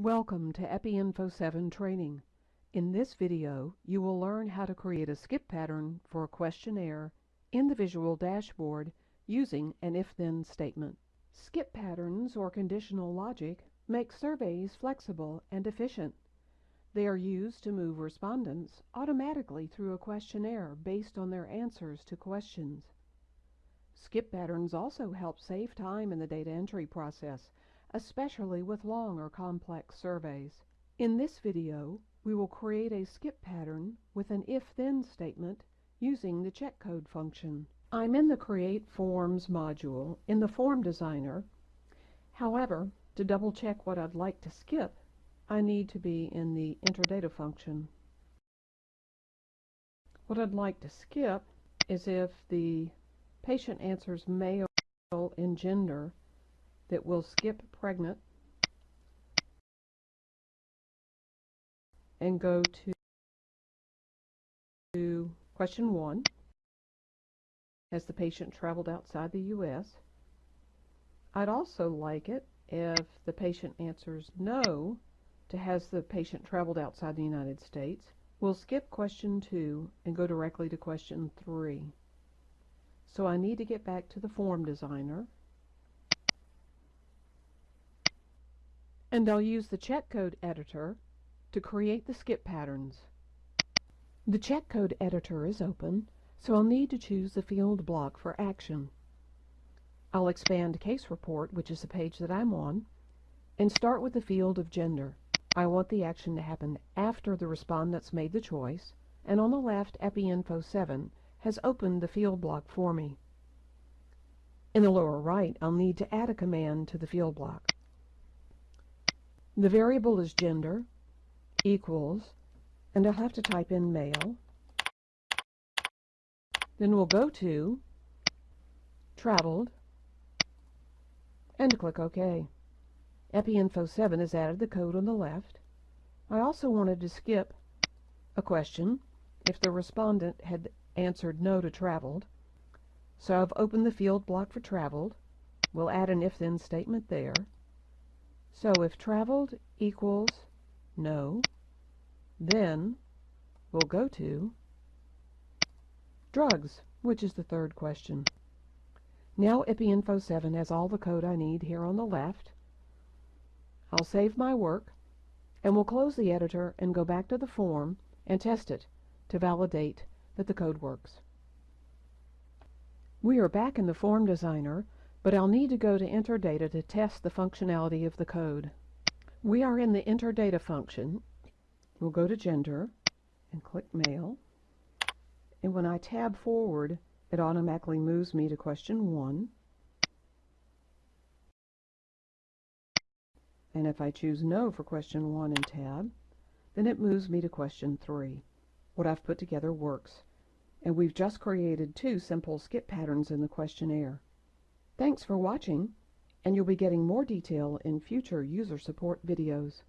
Welcome to EpiInfo 7 training. In this video, you will learn how to create a skip pattern for a questionnaire in the Visual Dashboard using an if-then statement. Skip patterns or conditional logic make surveys flexible and efficient. They are used to move respondents automatically through a questionnaire based on their answers to questions. Skip patterns also help save time in the data entry process especially with long or complex surveys. In this video, we will create a skip pattern with an if-then statement using the check code function. I'm in the Create Forms module in the Form Designer. However, to double check what I'd like to skip, I need to be in the Enter Data function. What I'd like to skip is if the patient answers male and gender that will skip pregnant and go to, to question one. Has the patient traveled outside the U.S.? I'd also like it if the patient answers no to has the patient traveled outside the United States. We'll skip question two and go directly to question three. So I need to get back to the form designer and I'll use the check code editor to create the skip patterns. The check code editor is open, so I'll need to choose the field block for action. I'll expand Case Report, which is the page that I'm on, and start with the field of gender. I want the action to happen after the respondents made the choice, and on the left, EpiInfo 7 has opened the field block for me. In the lower right, I'll need to add a command to the field block. The variable is gender equals, and I'll have to type in male. Then we'll go to traveled and click OK. EpiInfo 7 has added the code on the left. I also wanted to skip a question if the respondent had answered no to traveled. So I've opened the field block for traveled. We'll add an if-then statement there. So if traveled equals no, then we'll go to drugs, which is the third question. Now EpiInfo 7 has all the code I need here on the left. I'll save my work, and we'll close the editor and go back to the form and test it to validate that the code works. We are back in the Form Designer but I'll need to go to enter data to test the functionality of the code. We are in the enter data function. We'll go to gender and click male. And when I tab forward, it automatically moves me to question 1. And if I choose no for question 1 and tab, then it moves me to question 3. What I've put together works. And we've just created two simple skip patterns in the questionnaire. Thanks for watching, and you'll be getting more detail in future user support videos.